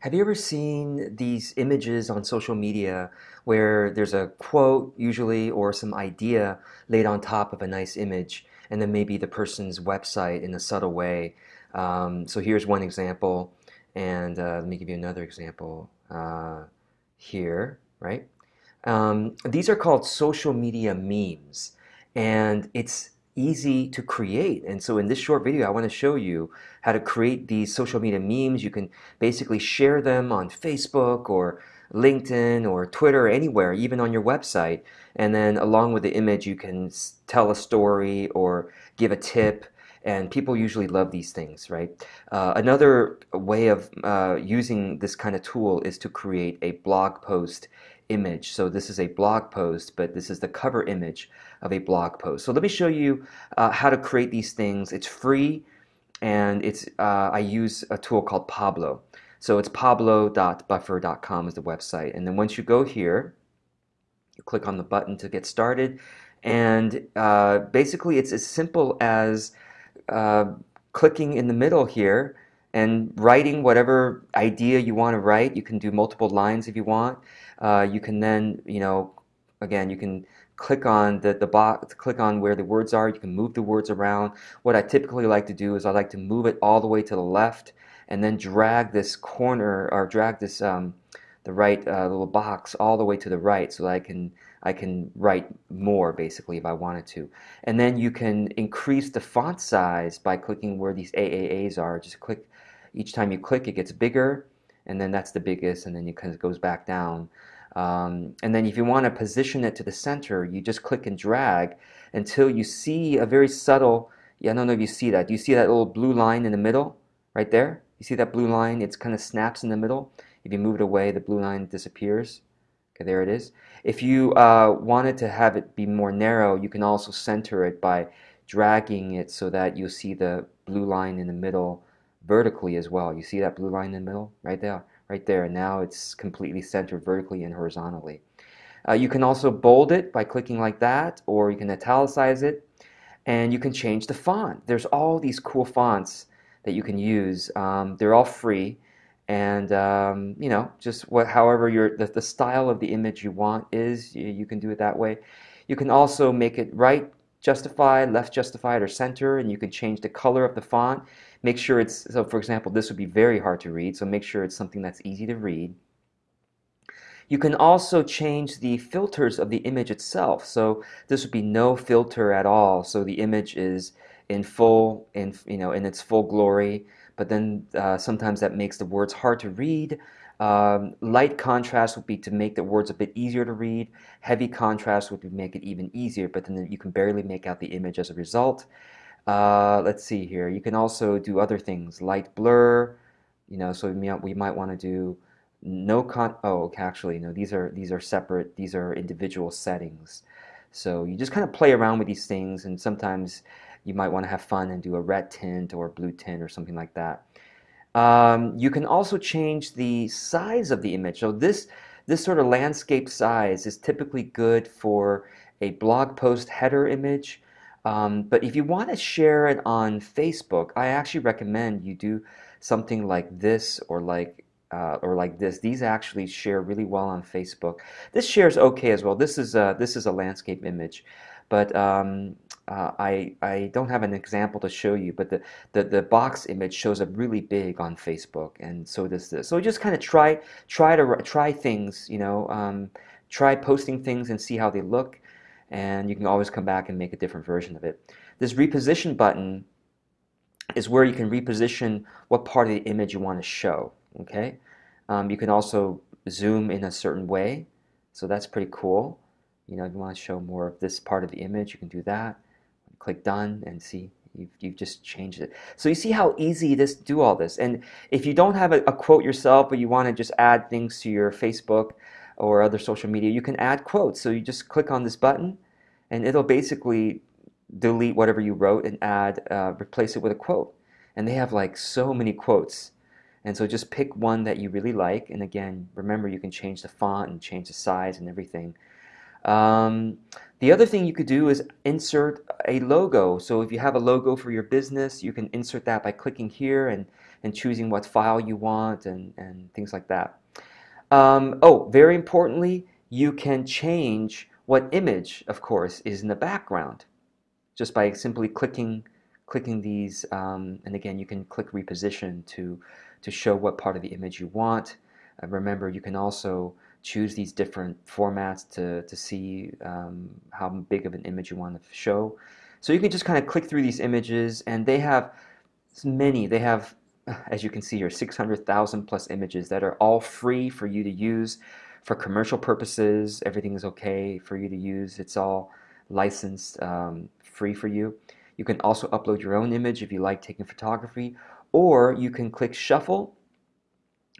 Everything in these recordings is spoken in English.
Have you ever seen these images on social media where there's a quote, usually, or some idea laid on top of a nice image, and then maybe the person's website in a subtle way? Um, so here's one example, and uh, let me give you another example uh, here, right? Um, these are called social media memes, and it's easy to create. And so in this short video, I want to show you how to create these social media memes. You can basically share them on Facebook or LinkedIn or Twitter anywhere, even on your website. And then along with the image, you can tell a story or give a tip. And people usually love these things, right? Uh, another way of uh, using this kind of tool is to create a blog post image. So this is a blog post, but this is the cover image of a blog post. So let me show you uh, how to create these things. It's free, and it's uh, I use a tool called Pablo. So it's pablo.buffer.com is the website. And then once you go here, you click on the button to get started. And uh, basically, it's as simple as uh, clicking in the middle here and writing whatever idea you want to write. You can do multiple lines if you want. Uh, you can then, you know, again, you can click on the, the box, click on where the words are. You can move the words around. What I typically like to do is I like to move it all the way to the left and then drag this corner or drag this um, the right uh, little box all the way to the right so that I can I can write more basically if I wanted to. And then you can increase the font size by clicking where these AAAs are. Just click each time you click it gets bigger and then that's the biggest and then it kind of goes back down. Um, and then if you want to position it to the center, you just click and drag until you see a very subtle, yeah, I don't know if you see that. Do you see that little blue line in the middle right there? You see that blue line? It's kind of snaps in the middle. If you move it away, the blue line disappears. Okay, there it is. If you uh, wanted to have it be more narrow, you can also center it by dragging it so that you'll see the blue line in the middle vertically as well. You see that blue line in the middle right there? right there. And now it's completely centered vertically and horizontally. Uh, you can also bold it by clicking like that, or you can italicize it, and you can change the font. There's all these cool fonts that you can use. Um, they're all free, and um, you know, just what, however your the, the style of the image you want is, you, you can do it that way. You can also make it right justified, left justified, or center, and you can change the color of the font. Make sure it's, so for example, this would be very hard to read, so make sure it's something that's easy to read. You can also change the filters of the image itself. So this would be no filter at all. So the image is in full, in you know, in its full glory. But then uh, sometimes that makes the words hard to read. Um, light contrast would be to make the words a bit easier to read. Heavy contrast would make it even easier, but then you can barely make out the image as a result. Uh, let's see here. You can also do other things, light blur. You know, so we might, we might want to do no con. Oh, okay, actually, no. These are these are separate. These are individual settings. So you just kind of play around with these things, and sometimes you might want to have fun and do a red tint or blue tint or something like that. Um, you can also change the size of the image. So this this sort of landscape size is typically good for a blog post header image um, but if you want to share it on Facebook, I actually recommend you do something like this or like uh, or like this. These actually share really well on Facebook. This shares okay as well. This is a, this is a landscape image, but um, uh, I I don't have an example to show you. But the, the the box image shows up really big on Facebook, and so does this. So just kind of try try to try things. You know, um, try posting things and see how they look and you can always come back and make a different version of it. This reposition button is where you can reposition what part of the image you want to show. Okay, um, you can also zoom in a certain way, so that's pretty cool. You know, if you want to show more of this part of the image, you can do that. Click done and see you've, you've just changed it. So you see how easy it is to do all this. And if you don't have a, a quote yourself, but you want to just add things to your Facebook or other social media, you can add quotes. So you just click on this button and it'll basically delete whatever you wrote and add, uh, replace it with a quote. And they have like so many quotes. And so just pick one that you really like. And again, remember you can change the font and change the size and everything. Um, the other thing you could do is insert a logo. So if you have a logo for your business, you can insert that by clicking here and and choosing what file you want and, and things like that. Um, oh, very importantly, you can change what image, of course, is in the background just by simply clicking clicking these um, and again you can click reposition to to show what part of the image you want. Uh, remember you can also choose these different formats to, to see um, how big of an image you want to show. So you can just kind of click through these images and they have many. They have as you can see here 600,000 plus images that are all free for you to use for commercial purposes. Everything is okay for you to use. It's all licensed um, free for you. You can also upload your own image if you like taking photography or you can click shuffle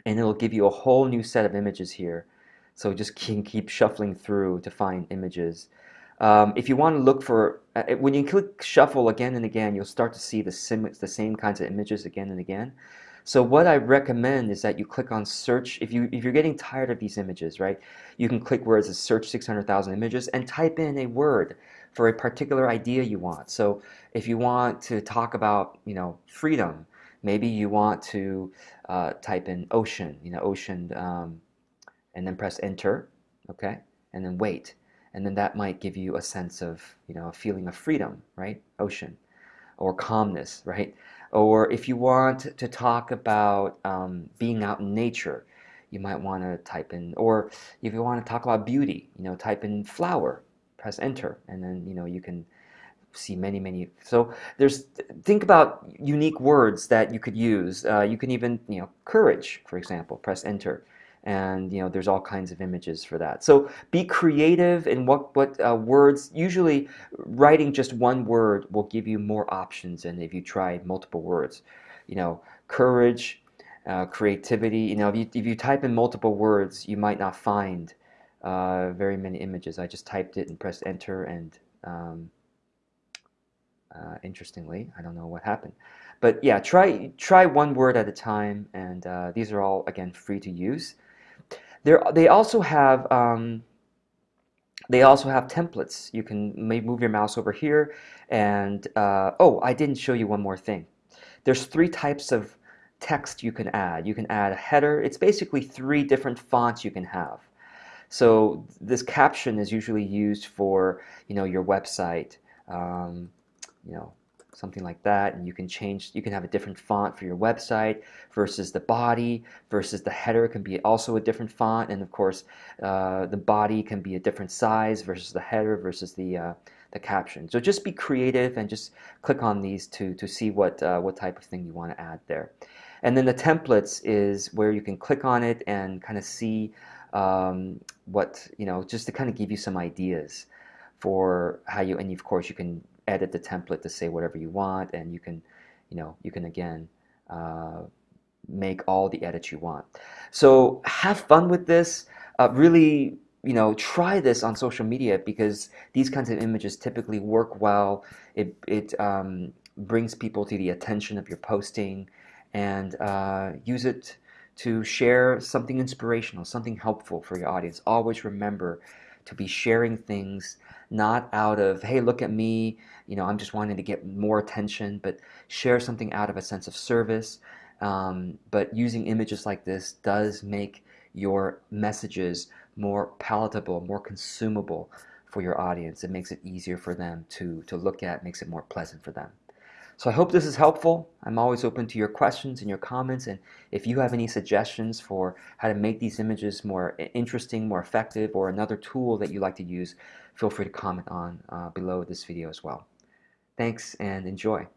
and it'll give you a whole new set of images here. So just keep, keep shuffling through to find images um, if you want to look for, uh, when you click shuffle again and again, you'll start to see the, sim, the same kinds of images again and again. So what I recommend is that you click on search. If, you, if you're getting tired of these images, right, you can click where it says search 600,000 images and type in a word for a particular idea you want. So if you want to talk about, you know, freedom, maybe you want to uh, type in ocean, you know, ocean, um, and then press enter, okay, and then wait and then that might give you a sense of you know a feeling of freedom right? Ocean or calmness right? Or if you want to talk about um, being out in nature you might want to type in or if you want to talk about beauty you know type in flower press enter and then you know you can see many many so there's think about unique words that you could use. Uh, you can even you know courage for example press enter and you know there's all kinds of images for that. So be creative in what what uh, words usually writing just one word will give you more options than if you try multiple words. You know courage uh, creativity you know if you, if you type in multiple words you might not find uh, very many images. I just typed it and pressed enter and um, uh, interestingly I don't know what happened. But yeah try try one word at a time and uh, these are all again free to use there, they also have um, they also have templates. You can move your mouse over here, and uh, oh, I didn't show you one more thing. There's three types of text you can add. You can add a header. It's basically three different fonts you can have. So this caption is usually used for you know your website. Um, you know something like that and you can change you can have a different font for your website versus the body versus the header can be also a different font and of course uh, the body can be a different size versus the header versus the uh, the caption. So just be creative and just click on these to to see what uh, what type of thing you want to add there. And then the templates is where you can click on it and kind of see um, what you know just to kind of give you some ideas for how you and of course you can edit the template to say whatever you want and you can you know you can again uh, make all the edits you want. So have fun with this. Uh, really you know try this on social media because these kinds of images typically work well. It, it um, brings people to the attention of your posting and uh, use it to share something inspirational something helpful for your audience. Always remember to be sharing things not out of hey look at me you know i'm just wanting to get more attention but share something out of a sense of service um, but using images like this does make your messages more palatable more consumable for your audience. It makes it easier for them to to look at makes it more pleasant for them so I hope this is helpful. I'm always open to your questions and your comments. And if you have any suggestions for how to make these images more interesting, more effective, or another tool that you like to use, feel free to comment on uh, below this video as well. Thanks and enjoy.